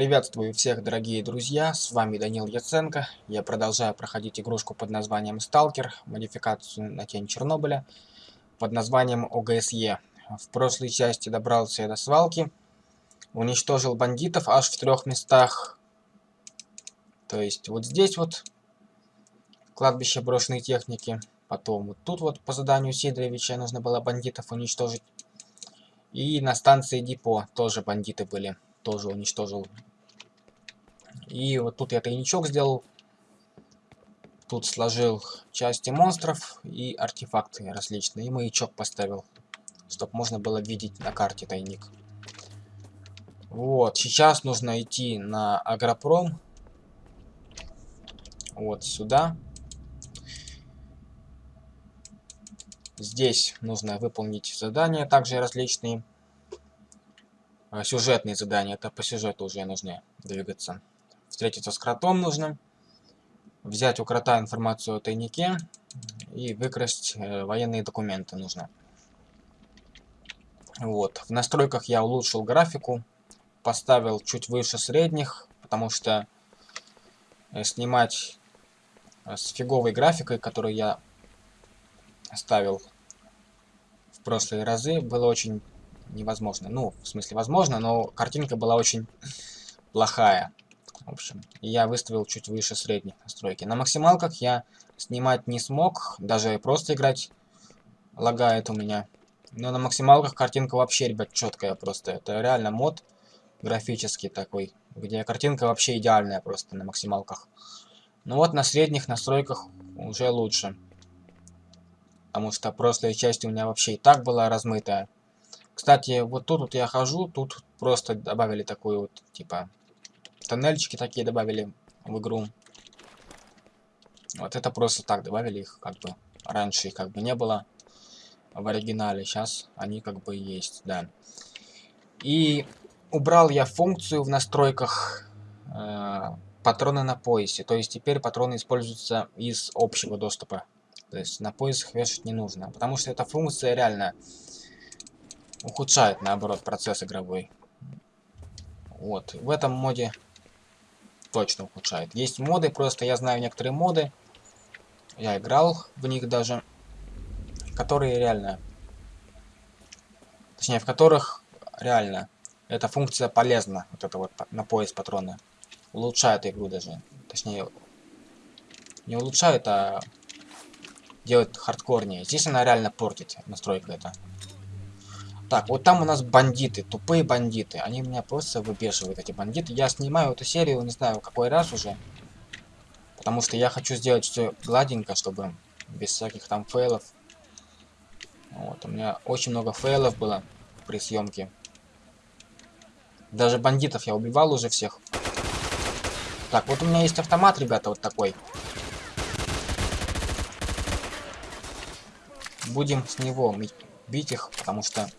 Приветствую всех, дорогие друзья, с вами Данил Яценко. Я продолжаю проходить игрушку под названием Сталкер, модификацию на тень Чернобыля, под названием ОГСЕ. В прошлой части добрался я до свалки, уничтожил бандитов аж в трех местах. То есть вот здесь вот кладбище брошенной техники, потом вот тут вот по заданию Сидоровича нужно было бандитов уничтожить. И на станции Депо тоже бандиты были тоже уничтожил. И вот тут я тайничок сделал. Тут сложил части монстров и артефакты различные. И маячок поставил, чтобы можно было видеть на карте тайник. Вот, сейчас нужно идти на Агропром. Вот сюда. Здесь нужно выполнить задания, также различные. А, сюжетные задания. Это по сюжету уже нужно двигаться. Встретиться с кротом нужно. Взять у крота информацию о тайнике. И выкрасть э, военные документы нужно. Вот. В настройках я улучшил графику. Поставил чуть выше средних. Потому что э, снимать э, с фиговой графикой, которую я ставил в прошлые разы, было очень невозможно. Ну, в смысле, возможно, но картинка была очень плохая. В общем, я выставил чуть выше средних настройки. На максималках я снимать не смог, даже просто играть лагает у меня. Но на максималках картинка вообще, ребят, четкая просто. Это реально мод графический такой, где картинка вообще идеальная просто на максималках. Ну вот на средних настройках уже лучше. Потому что прошлая часть у меня вообще и так была размытая. Кстати, вот тут вот я хожу, тут просто добавили такую вот, типа, тоннельчики такие добавили в игру. Вот это просто так добавили их, как бы, раньше их как бы не было в оригинале, сейчас они как бы есть, да. И убрал я функцию в настройках э, патроны на поясе, то есть теперь патроны используются из общего доступа. То есть на поясах вешать не нужно, потому что эта функция реально ухудшает, наоборот, процесс игровой. Вот, в этом моде точно ухудшает. Есть моды, просто я знаю некоторые моды, я играл в них даже, которые реально, точнее, в которых реально эта функция полезна, вот это вот на пояс патрона. Улучшает игру даже, точнее, не улучшает, а делает хардкорнее. Здесь она реально портит настройка это. Так, вот там у нас бандиты, тупые бандиты. Они меня просто выбешивают, эти бандиты. Я снимаю эту серию, не знаю, какой раз уже. Потому что я хочу сделать все гладенько, чтобы без всяких там фейлов. Вот, у меня очень много фейлов было при съемке. Даже бандитов я убивал уже всех. Так, вот у меня есть автомат, ребята, вот такой. Будем с него бить их, потому что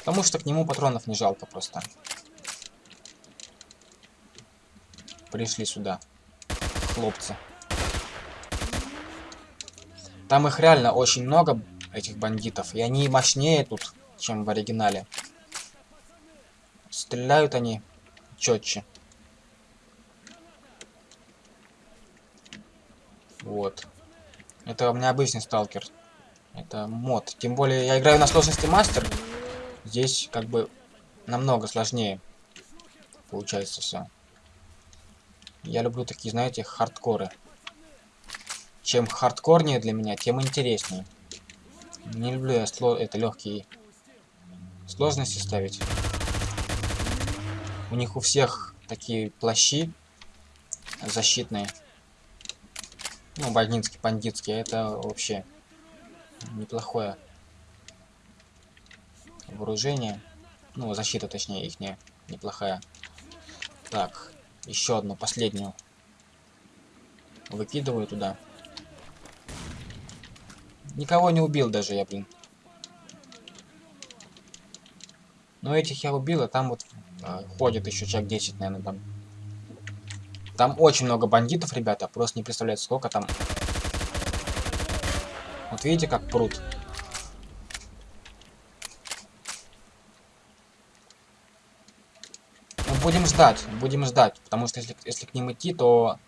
Потому что к нему патронов не жалко просто. Пришли сюда. Хлопцы. Там их реально очень много, этих бандитов. И они мощнее тут, чем в оригинале. Стреляют они четче. Вот. Это у меня обычный сталкер. Это мод. Тем более я играю на сложности мастер. Здесь как бы намного сложнее получается все. Я люблю такие, знаете, хардкоры. Чем хардкорнее для меня, тем интереснее. Не люблю я сло это легкие сложности ставить. У них у всех такие плащи защитные. Ну, бандитские, бандитские. Это вообще неплохое вооружение. Ну, защита, точнее, их не, неплохая. Так, еще одну, последнюю. Выкидываю туда. Никого не убил даже я, блин. Но этих я убил, а там вот э, ходит еще человек 10, наверное, там. Там очень много бандитов, ребята, просто не представляете, сколько там. Вот видите, как пруд. Будем ждать, будем ждать, потому что если, если к ним идти, то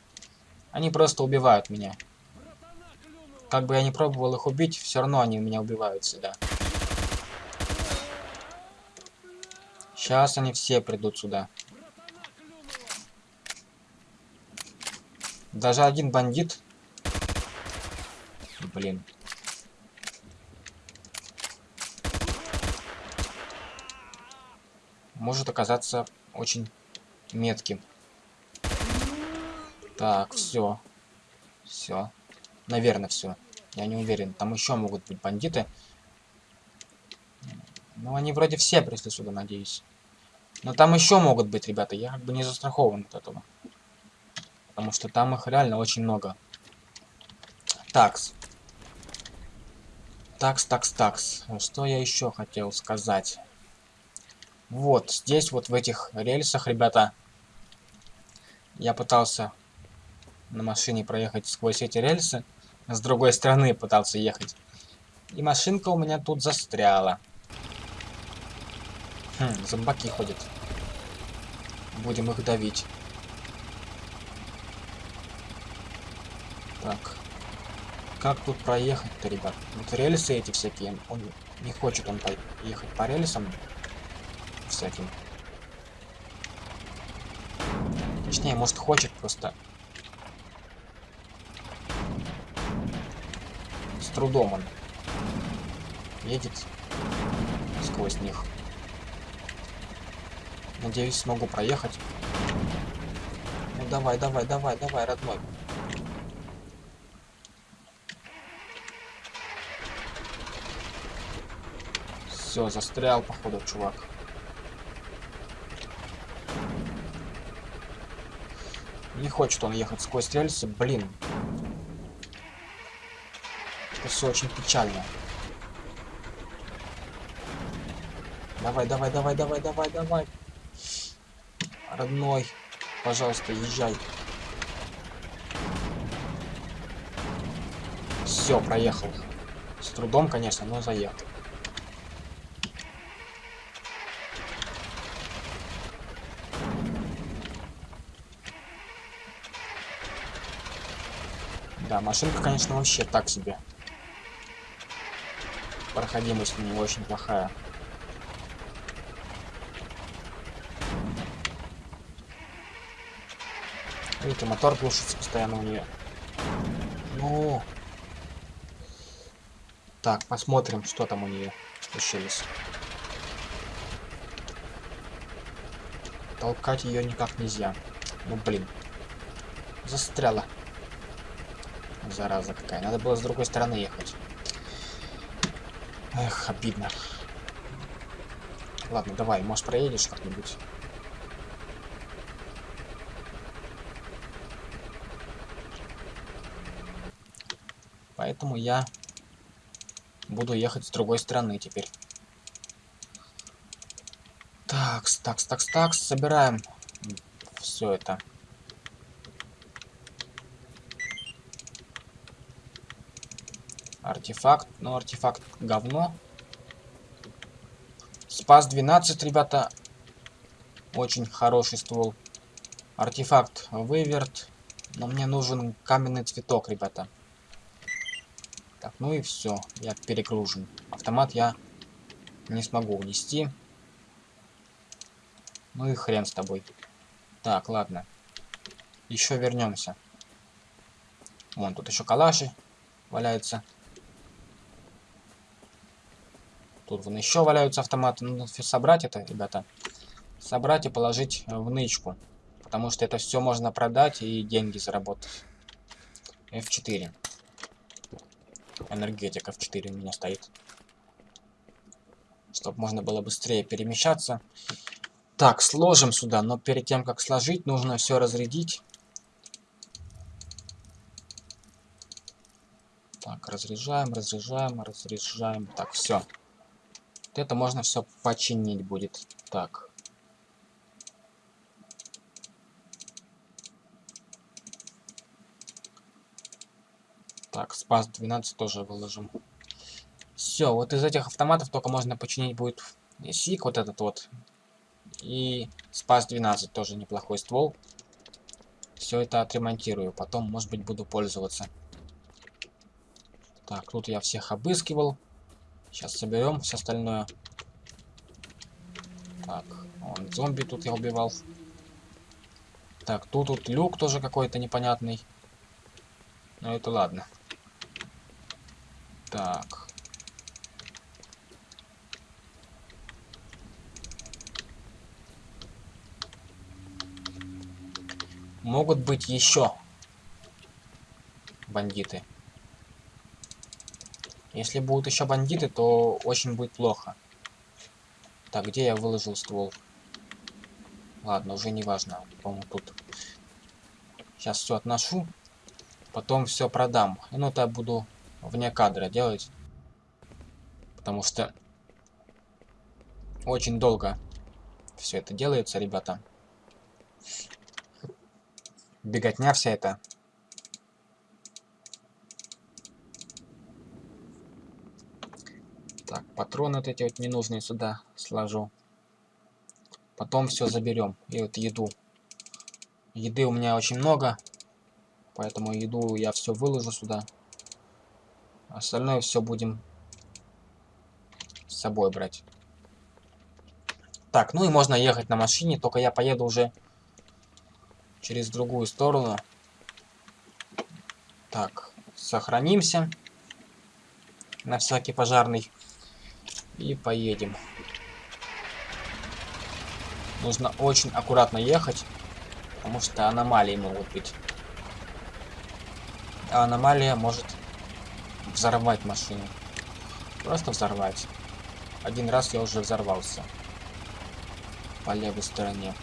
они просто убивают меня. Как бы я не пробовал их убить, все равно они меня убивают всегда. Сейчас они все придут сюда. Даже один бандит. Блин. Может оказаться очень метким. Так, все. Все. Наверное, все. Я не уверен. Там еще могут быть бандиты. Ну, они вроде все пришли сюда, надеюсь. Но там еще могут быть, ребята. Я как бы не застрахован от этого. Потому что там их реально очень много. Такс. Такс, такс, такс. Что я еще хотел сказать? Вот, здесь вот в этих рельсах, ребята, я пытался на машине проехать сквозь эти рельсы. С другой стороны пытался ехать. И машинка у меня тут застряла. Хм, зомбаки ходят. Будем их давить. Так. Как тут проехать-то, ребят? Вот рельсы эти всякие. Он не хочет он поехать по рельсам всяким. Точнее, может хочет просто. С трудом он едет сквозь них. Надеюсь, смогу проехать. Ну давай, давай, давай, давай, родной. Все, застрял, походу, чувак. Не хочет он ехать сквозь рельсы, блин. Это все очень печально. Давай, давай, давай, давай, давай, давай. Родной, пожалуйста, езжай. Все, проехал. С трудом, конечно, но заехал. Машинка, конечно, вообще так себе. Проходимость у нее очень плохая. Видите, мотор глушится постоянно у нее. Ну. Так, посмотрим, что там у нее случилось. Толкать ее никак нельзя. Ну блин. Застряла. Зараза какая. Надо было с другой стороны ехать. Эх, обидно. Ладно, давай, может проедешь как-нибудь? Поэтому я буду ехать с другой стороны теперь. Такс, такс, такс, такс. Собираем все это. Артефакт. Ну, артефакт говно. Спас 12, ребята. Очень хороший ствол. Артефакт выверт. Но мне нужен каменный цветок, ребята. Так, ну и все. Я перегружен. Автомат я не смогу унести. Ну и хрен с тобой. Так, ладно. Еще вернемся. Вон, тут еще калаши валяются. Тут вон еще валяются автоматы. Нужно собрать это, ребята. Собрать и положить в нычку. Потому что это все можно продать и деньги заработать. F4 энергетика в 4 у меня стоит. Чтобы можно было быстрее перемещаться. Так, сложим сюда, но перед тем, как сложить, нужно все разрядить. Так, разряжаем, разряжаем, разряжаем. Так, все. Вот это можно все починить будет. Так. Так, спас 12 тоже выложим. Все, вот из этих автоматов только можно починить будет сик вот этот вот. И Спас 12 тоже неплохой ствол. Все это отремонтирую. Потом, может быть, буду пользоваться. Так, тут я всех обыскивал. Сейчас соберем все остальное. Так, вон зомби тут я убивал. Так, тут тут люк тоже какой-то непонятный. Но это ладно. Так. Могут быть еще бандиты. Если будут еще бандиты, то очень будет плохо. Так, где я выложил ствол? Ладно, уже не важно. По-моему, тут. Сейчас все отношу. Потом все продам. Ну, это я буду вне кадра делать. Потому что очень долго все это делается, ребята. Беготня вся эта. Так, патроны вот эти вот ненужные сюда сложу. Потом все заберем. И вот еду. Еды у меня очень много. Поэтому еду я все выложу сюда. Остальное все будем с собой брать. Так, ну и можно ехать на машине, только я поеду уже через другую сторону. Так, сохранимся на всякий пожарный и поедем. Нужно очень аккуратно ехать, потому что аномалии могут быть. А аномалия может взорвать машину. Просто взорвать. Один раз я уже взорвался. По левой стороне.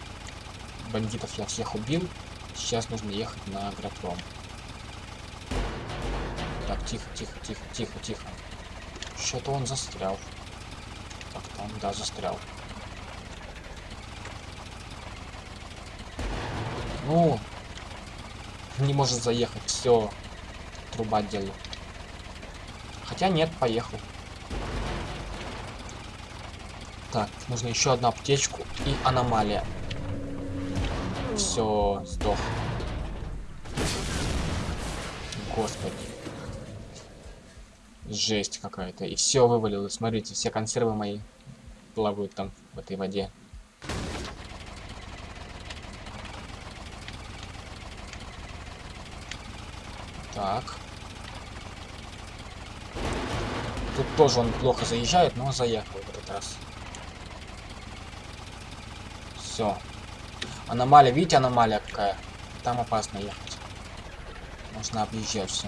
Бандитов я всех убил. Сейчас нужно ехать на агропром. Так, тихо, тихо, тихо, тихо, тихо. Что-то он застрял. Да, застрял. Ну, не может заехать. Все, труба делаю. Хотя нет, поехал. Так, нужно еще одну аптечку и аномалия. Все, сдох. Господи. Жесть какая-то. И все вывалилось. Смотрите, все консервы мои плавают там в этой воде. Так. Тут тоже он плохо заезжает, но заехал в этот раз. Все. Аномалия, видите, аномалия какая? Там опасно ехать. Нужно объезжать все.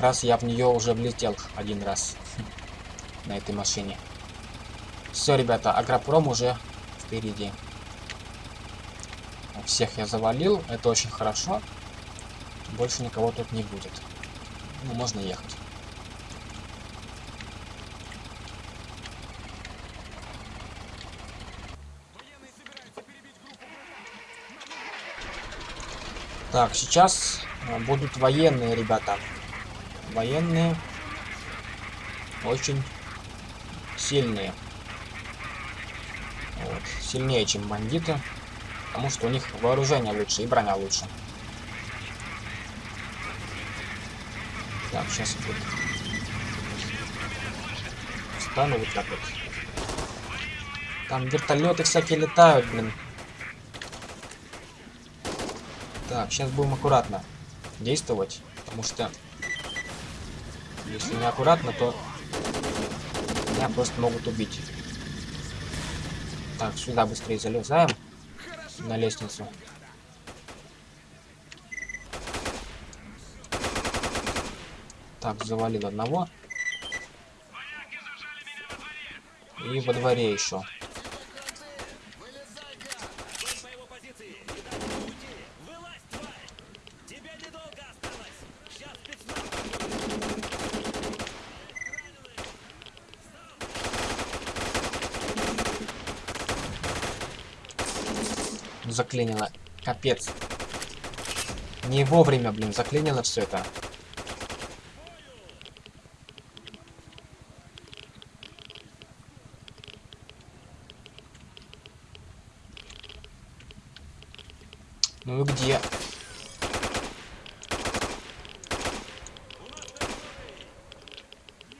Раз я в нее уже влетел один раз на этой машине. Все, ребята, Агропром уже впереди. Всех я завалил, это очень хорошо. Больше никого тут не будет. Ну, можно ехать. Так, сейчас э, будут военные ребята. Военные очень сильные. Вот, сильнее, чем бандиты. Потому что у них вооружение лучше и броня лучше. Так, сейчас вот. Встану вот так вот. Там вертолеты всякие летают, блин. Так, сейчас будем аккуратно действовать, потому что если не аккуратно, то меня просто могут убить. Так, сюда быстрее залезаем на лестницу. Так, завалил одного. И во дворе еще. заклинило. Капец. Не вовремя, блин, заклинило все это. Ну и где?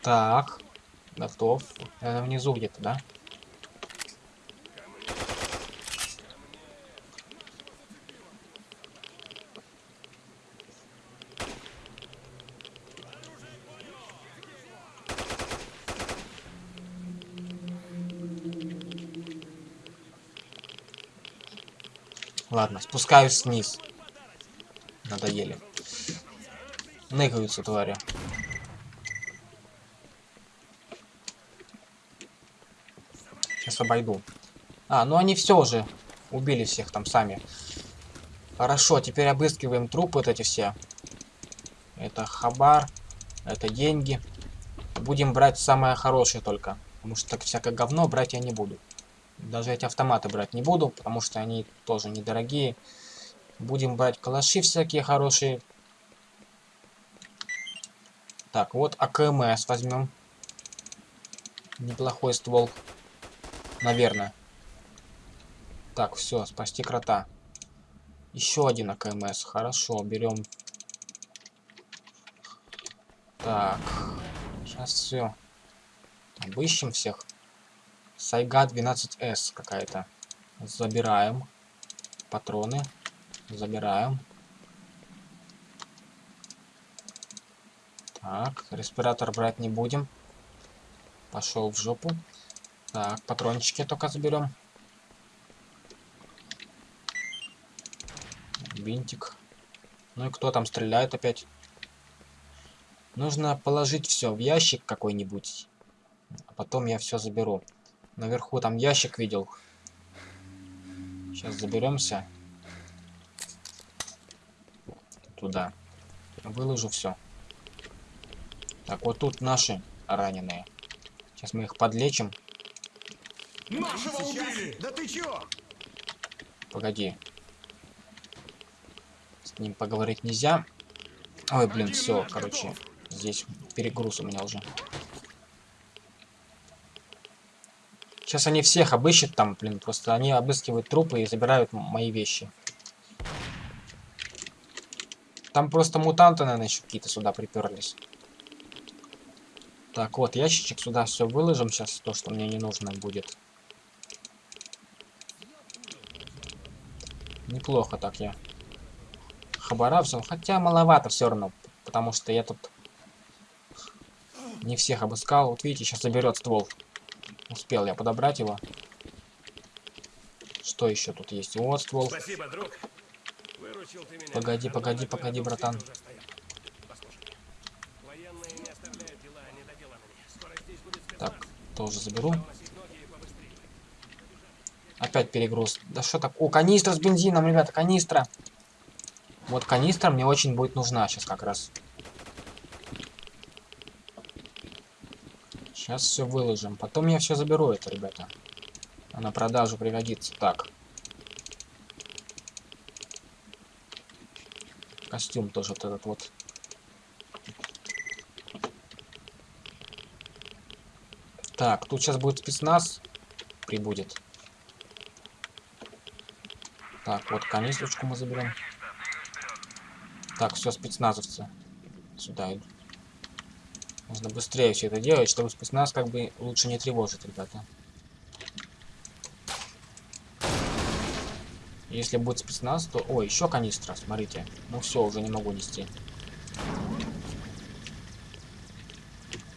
Так. Готов. Наверное, внизу где-то, да? Ладно, спускаюсь вниз. Надоели. Ныкаются твари. Сейчас обойду. А, ну они все уже убили всех там сами. Хорошо, теперь обыскиваем трупы вот эти все. Это хабар, это деньги. Будем брать самое хорошее только. Потому что так всякое говно брать я не буду. Даже эти автоматы брать не буду, потому что они тоже недорогие. Будем брать калаши всякие хорошие. Так, вот АКМС возьмем. Неплохой ствол. Наверное. Так, все, спасти крота. Еще один АКМС. Хорошо, берем. Так. Сейчас все. Обыщем всех. Сайга 12С какая-то. Забираем. Патроны. Забираем. Так, респиратор брать не будем. Пошел в жопу. Так, патрончики только заберем. Винтик. Ну и кто там стреляет опять? Нужно положить все в ящик какой-нибудь. А потом я все заберу. Наверху там ящик видел. Сейчас заберемся. Туда. Выложу все. Так, вот тут наши раненые. Сейчас мы их подлечим. Нашего убили! Да ты чё? Погоди. С ним поговорить нельзя. Ой, блин, все, короче. Здесь перегруз у меня уже. Сейчас они всех обыщут там, блин, просто они обыскивают трупы и забирают мои вещи. Там просто мутанты, наверное, еще какие-то сюда приперлись. Так, вот, ящичек сюда все выложим сейчас, то, что мне не нужно будет. Неплохо так я. Хабара взял, хотя маловато все равно, потому что я тут не всех обыскал. Вот видите, сейчас заберет ствол. Успел я подобрать его. Что еще тут есть? Вот ствол. Спасибо, друг. Выручил ты меня. Погоди, погоди, погоди, братан. Так, тоже заберу. Опять перегруз. Да что так? О, канистра с бензином, ребята, канистра. Вот канистра мне очень будет нужна сейчас как раз. Сейчас все выложим. Потом я все заберу это, ребята. А на продажу пригодится. Так. Костюм тоже вот этот вот. Так, тут сейчас будет спецназ. Прибудет. Так, вот канистрочку мы заберем. Так, все, спецназовцы. Сюда идут. Нужно быстрее все это делать, чтобы спецназ как бы лучше не тревожить, ребята. Если будет спецназ, то... Ой, еще канистра, смотрите. Ну все, уже не могу нести.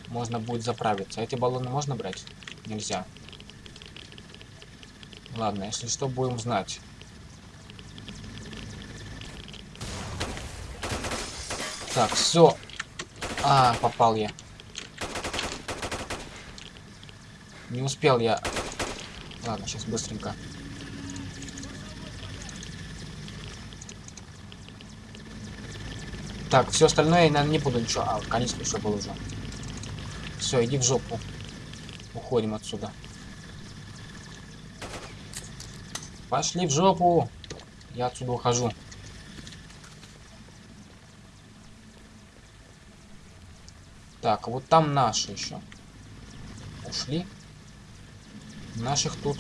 Можно будет заправиться. Эти баллоны можно брать? Нельзя. Ладно, если что, будем знать. Так, все. А, попал я. Не успел я. Ладно, сейчас быстренько. Так, все остальное я, наверное, не буду ничего. А, канистр еще был уже. Все, иди в жопу. Уходим отсюда. Пошли в жопу. Я отсюда ухожу. Так, вот там наши еще. Ушли. Наших тут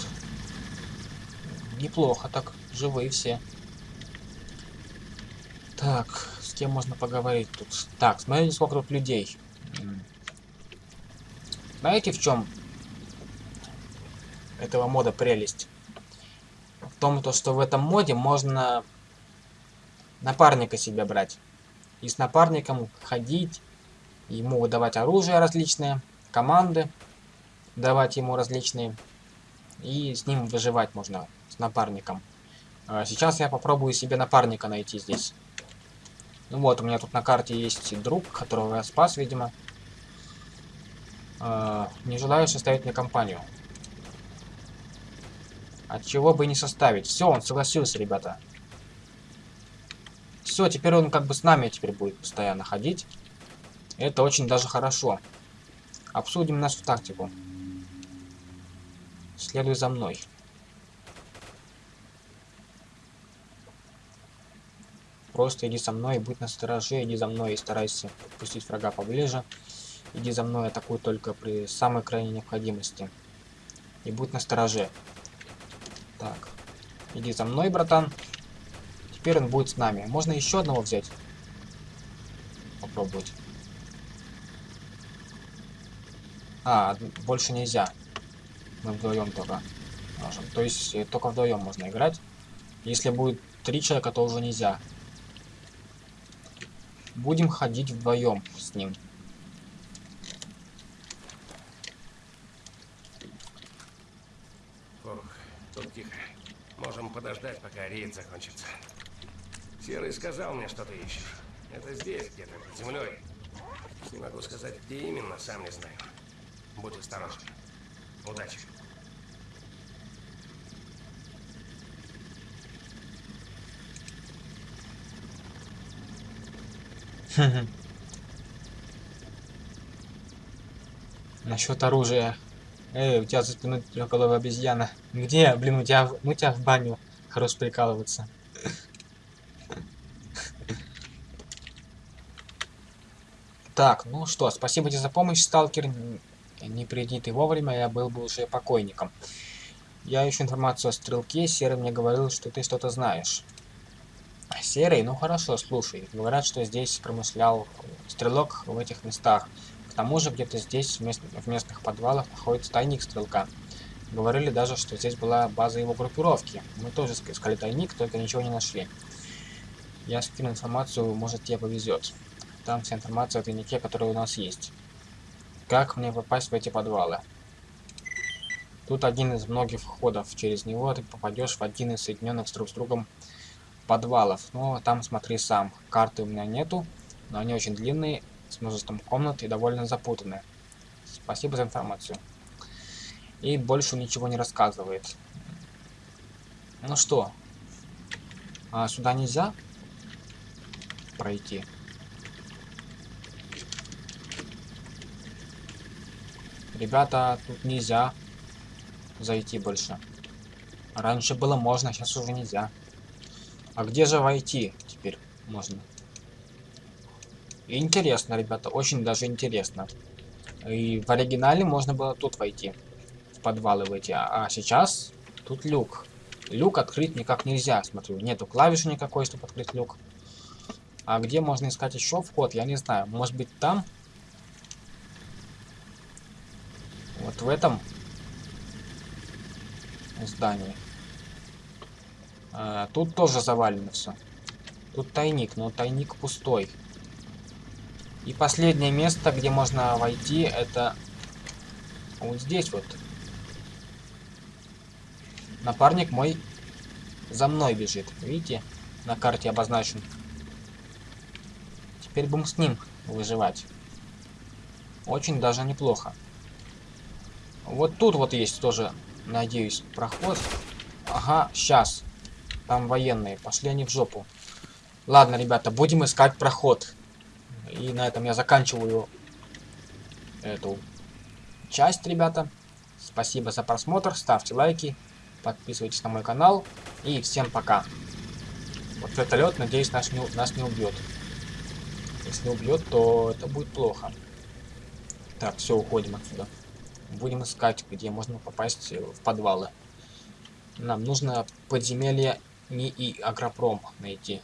неплохо так. Живые все. Так, с кем можно поговорить тут? Так, смотрите, сколько тут людей. Знаете, в чем этого мода прелесть? В том, то, что в этом моде можно напарника себе брать. И с напарником ходить, ему выдавать оружие различное, команды давать ему различные. И с ним выживать можно, с напарником. А сейчас я попробую себе напарника найти здесь. Ну вот, у меня тут на карте есть друг, которого я спас, видимо. А, не желаю составить мне компанию. От чего бы не составить. Все, он согласился, ребята. Все, теперь он как бы с нами теперь будет постоянно ходить. Это очень даже хорошо. Обсудим нашу тактику. Следуй за мной. Просто иди со мной, будь на стороже, иди за мной и старайся подпустить врага поближе. Иди за мной, атакуй только при самой крайней необходимости. И будь на стороже. Так. Иди за мной, братан. Теперь он будет с нами. Можно еще одного взять? Попробовать. А, больше нельзя. Мы вдвоем только можем. То есть э, только вдвоем можно играть. Если будет три человека, то уже нельзя. Будем ходить вдвоем с ним. Ох, тут тихо. Можем подождать, пока рейд закончится. Серый сказал мне, что ты ищешь. Это здесь, где-то под землей. Не могу сказать, где именно, сам не знаю. Будь осторожен. Удачи. Насчет оружия. Эй, у тебя за спиной трехголовая обезьяна. Где? Блин, у тебя, ну тебя в баню. Хорош прикалываться. Так, ну что, спасибо тебе за помощь, сталкер. Не приди ты вовремя, я был бы уже покойником. Я ищу информацию о стрелке. Серый мне говорил, что ты что-то знаешь. Серый, ну хорошо, слушай. Говорят, что здесь промышлял стрелок в этих местах. К тому же где-то здесь, в, мест... в местных подвалах, находится тайник стрелка. Говорили даже, что здесь была база его группировки. Мы тоже искали тайник, только ничего не нашли. Я скину информацию, может тебе повезет. Там вся информация о тайнике, который у нас есть. Как мне попасть в эти подвалы? Тут один из многих входов. Через него ты попадешь в один из соединенных друг с другом подвалов. Но там смотри сам. Карты у меня нету, но они очень длинные, с множеством комнат и довольно запутанные. Спасибо за информацию. И больше ничего не рассказывает. Ну что, а сюда нельзя пройти? Ребята, тут нельзя зайти больше. Раньше было можно, сейчас уже нельзя. А где же войти теперь можно? Интересно, ребята, очень даже интересно. И в оригинале можно было тут войти. В подвалы войти. А, сейчас тут люк. Люк открыть никак нельзя, смотрю. Нету клавиши никакой, чтобы открыть люк. А где можно искать еще вход, я не знаю. Может быть там? Вот в этом здании. А, тут тоже завалено все. Тут тайник, но тайник пустой. И последнее место, где можно войти, это вот здесь вот. Напарник мой за мной бежит. Видите? На карте обозначен. Теперь будем с ним выживать. Очень даже неплохо. Вот тут вот есть тоже, надеюсь, проход. Ага, сейчас. Там военные. Пошли они в жопу. Ладно, ребята, будем искать проход. И на этом я заканчиваю эту часть, ребята. Спасибо за просмотр, ставьте лайки, подписывайтесь на мой канал. И всем пока. Вот вертолет, надеюсь, нас не, нас не убьет. Если убьет, то это будет плохо. Так, все, уходим отсюда. Будем искать, где можно попасть в подвалы. Нам нужно подземелье НИИ Агропром найти.